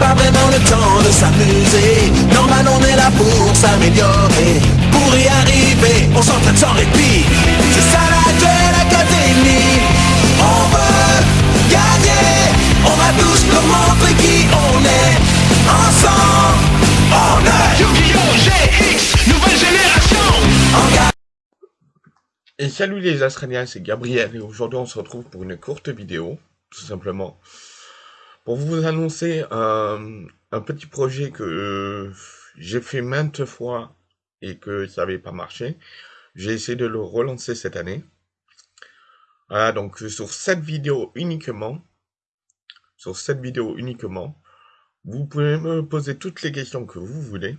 pas vraiment le temps de s'amuser. Normal on est là pour s'améliorer. Pour y arriver, on s'entraîne sans répit. C'est ça la duel académie On veut gagner. On va tous nous montrer qui on est. Ensemble, on est. Yu-Gi-Oh! GX, nouvelle génération. En et salut les Astraliens, c'est Gabriel et aujourd'hui on se retrouve pour une courte vidéo, tout simplement pour vous annoncer un, un petit projet que euh, j'ai fait maintes fois et que ça n'avait pas marché. J'ai essayé de le relancer cette année. Voilà, donc sur cette vidéo uniquement, sur cette vidéo uniquement, vous pouvez me poser toutes les questions que vous voulez.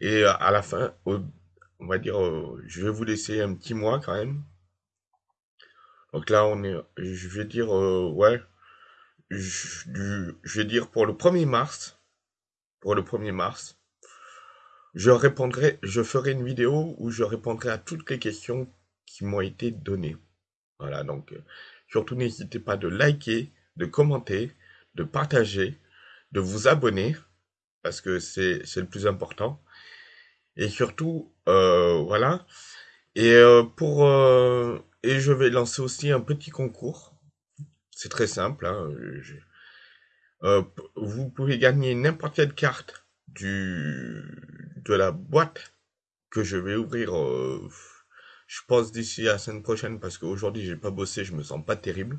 Et euh, à la fin, on va dire, euh, je vais vous laisser un petit mois quand même. Donc là, on est, je vais dire, ouais, je, je vais dire pour le 1er mars, pour le 1er mars, je répondrai, je ferai une vidéo où je répondrai à toutes les questions qui m'ont été données. Voilà, donc euh, surtout n'hésitez pas de liker, de commenter, de partager, de vous abonner, parce que c'est c'est le plus important. Et surtout, euh, voilà. Et euh, pour euh, et je vais lancer aussi un petit concours. C'est très simple. hein, euh, vous pouvez gagner n'importe quelle carte du de la boîte que je vais ouvrir. euh, je pense d'ici la semaine prochaine parce qu'aujourd'hui j'ai pas bossé, je me sens pas terrible.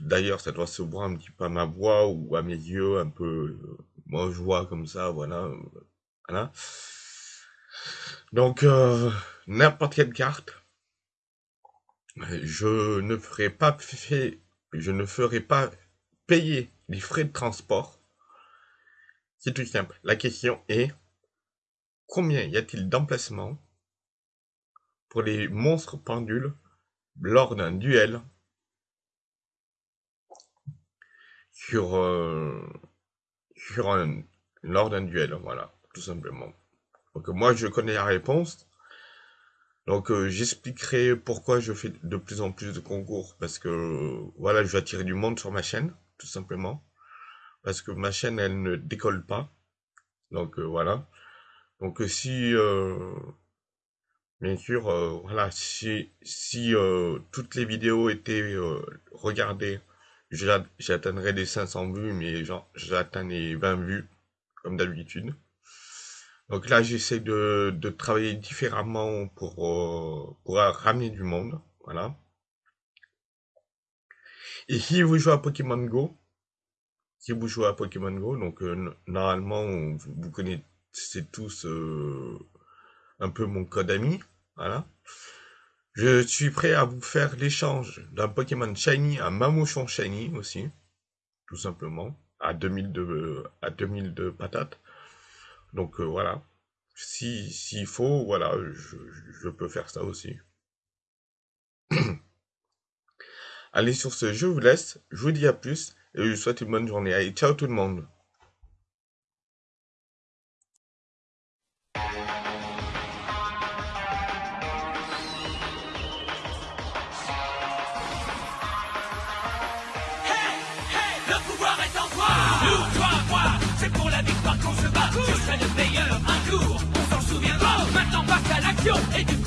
D'ailleurs, ça doit se voir un petit peu à ma voix ou à mes yeux, un peu. euh, moi, je vois comme ça, voilà, voilà. Donc, n'importe quelle carte, je ne ferai pas fait, je ne ferai pas payer les frais de transport. C'est tout simple. La question est, combien y a-t-il d'emplacements pour les monstres pendules lors d'un duel sur, euh, un, lors d'un duel, voilà, tout simplement. Donc moi je connais la réponse. Donc euh, j'expliquerai pourquoi je fais de plus en plus de concours parce que euh, voilà, je veux attirer du monde sur ma chaîne, tout simplement. Parce que ma chaîne elle ne décolle pas. Donc euh, voilà. Donc euh, si bien sûr voilà, si si toutes les vidéos étaient regardées, j'a- j'atteindrais les 500 vues mais genre j'atteins les 20 vues comme d'habitude. Donc là, j'essaie de, de travailler différemment pour, euh, pour ramener du monde. Voilà. Et si vous jouez à Pokémon Go, si vous jouez à Pokémon Go, donc euh, normalement, vous, connaissez tous euh, un peu mon code ami. Voilà. Je suis prêt à vous faire l'échange d'un Pokémon Shiny à Mamouchon Shiny aussi, tout simplement, à 2000 de, à 2000 de patates. Donc euh, voilà, si s'il faut, voilà, je, je peux faire ça aussi. Allez, sur ce, je vous laisse, je vous dis à plus, et je vous souhaite une bonne journée. Allez, ciao tout le monde. serai le